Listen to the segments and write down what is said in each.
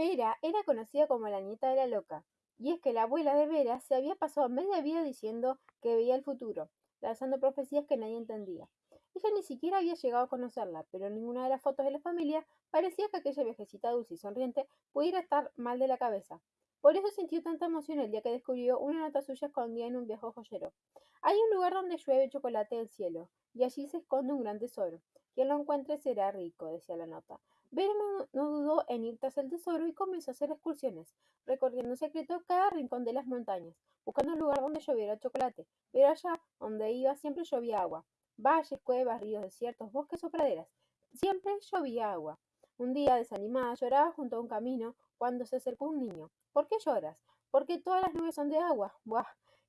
Vera era conocida como la nieta de la loca, y es que la abuela de Vera se había pasado media vida diciendo que veía el futuro, lanzando profecías que nadie entendía. Ella ni siquiera había llegado a conocerla, pero en ninguna de las fotos de la familia parecía que aquella viejecita dulce y sonriente pudiera estar mal de la cabeza. Por eso sintió tanta emoción el día que descubrió una nota suya escondida en un viejo joyero. Hay un lugar donde llueve chocolate del cielo, y allí se esconde un gran tesoro. Quien lo encuentre será rico, decía la nota. Vera no, dudó en ir tras el tesoro y comenzó a hacer excursiones, recorriendo en secreto cada rincón de las montañas, buscando un lugar donde lloviera chocolate, pero allá donde iba siempre llovía agua. Valles, cuevas, ríos, desiertos, bosques o praderas. Siempre llovía agua. Un día, desanimada, lloraba junto a un camino cuando se acercó un niño. ¿Por qué lloras? Porque todas las nubes son de agua. Buah.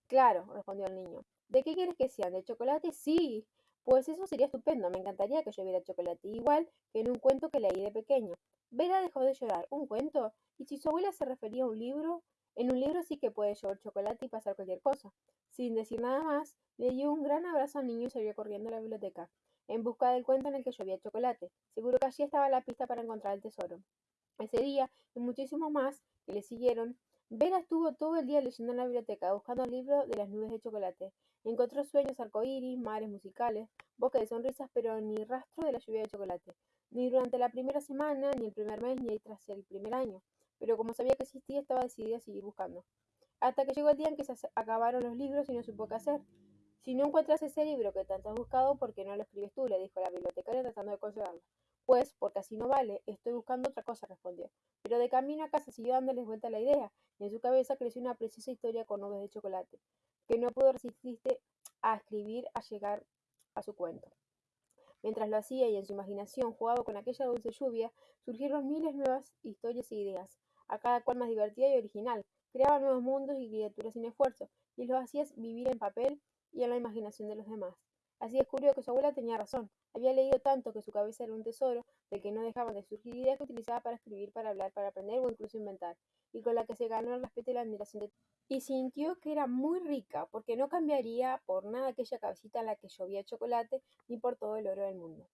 Claro, respondió el niño. ¿De qué quieres que sean? ¿De chocolate? Sí. Pues eso sería estupendo, me encantaría que lloviera chocolate, igual que en un cuento que leí de pequeño. Vera dejó de llorar. ¿Un cuento? ¿Y si su abuela se refería a un libro? En un libro sí que puede llover chocolate y pasar cualquier cosa. Sin decir nada más, le dio un gran abrazo al niño y salió corriendo a la biblioteca, en busca del cuento en el que llovía chocolate. Seguro que allí estaba la pista para encontrar el tesoro. Ese día, y muchísimos más que le siguieron, Vera estuvo todo el día leyendo en la biblioteca, buscando el libro de las nubes de chocolate. Encontró sueños arcoíris, mares musicales, bosques de sonrisas, pero ni rastro de la lluvia de chocolate. Ni durante la primera semana, ni el primer mes, ni tras el primer año. Pero como sabía que existía, estaba decidida a seguir buscando. Hasta que llegó el día en que se acabaron los libros y no supo qué hacer. Si no encuentras ese libro que tanto has buscado, ¿por qué no lo escribes tú? le dijo la bibliotecaria tratando de consolarla. Pues, porque así no vale, estoy buscando otra cosa, respondió. Pero de camino a casa siguió dándoles vuelta la idea, y en su cabeza creció una preciosa historia con nubes de chocolate, que no pudo resistirse a escribir a llegar a su cuento. Mientras lo hacía y en su imaginación jugaba con aquella dulce lluvia, surgieron miles nuevas historias e ideas, a cada cual más divertida y original. Creaba nuevos mundos y criaturas sin esfuerzo, y los hacía vivir en papel y en la imaginación de los demás. Así descubrió que su abuela tenía razón. Había leído tanto que su cabeza era un tesoro, del que no dejaban de surgir ideas que utilizaba para escribir, para hablar, para aprender o incluso inventar, y con la que se ganó el respeto y la admiración de Y sintió que era muy rica, porque no cambiaría por nada aquella cabecita en la que llovía chocolate, ni por todo el oro del mundo.